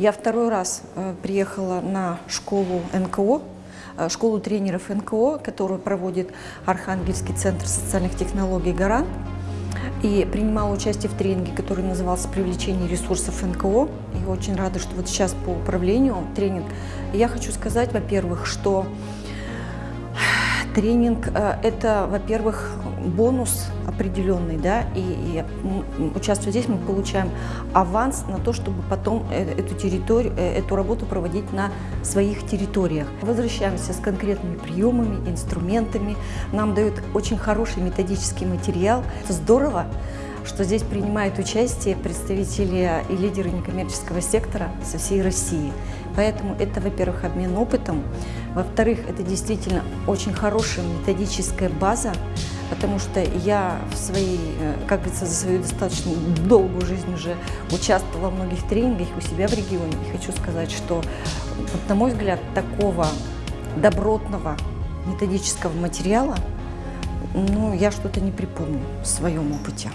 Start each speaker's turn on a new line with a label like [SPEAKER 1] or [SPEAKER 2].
[SPEAKER 1] Я второй раз э, приехала на школу НКО, э, школу тренеров НКО, которую проводит Архангельский центр социальных технологий «Гарант». И принимала участие в тренинге, который назывался «Привлечение ресурсов НКО». И очень рада, что вот сейчас по управлению тренинг. Я хочу сказать, во-первых, что тренинг э, – это, во-первых, бонус определенный, да, и, и участвуя здесь, мы получаем аванс на то, чтобы потом э, эту территорию, э, эту работу проводить на своих территориях. Возвращаемся с конкретными приемами, инструментами. Нам дают очень хороший методический материал. Это здорово, что здесь принимают участие представители и лидеры некоммерческого сектора со всей России. Поэтому это, во-первых, обмен опытом, во-вторых, это действительно очень хорошая методическая база, потому что я в своей, э, как говорится, за свою достаточно долгую жизнь уже участвовала в многих тренингах у себя в регионе. И хочу сказать, что, на мой взгляд, такого добротного методического материала, ну, я что-то не припомню в своем опыте.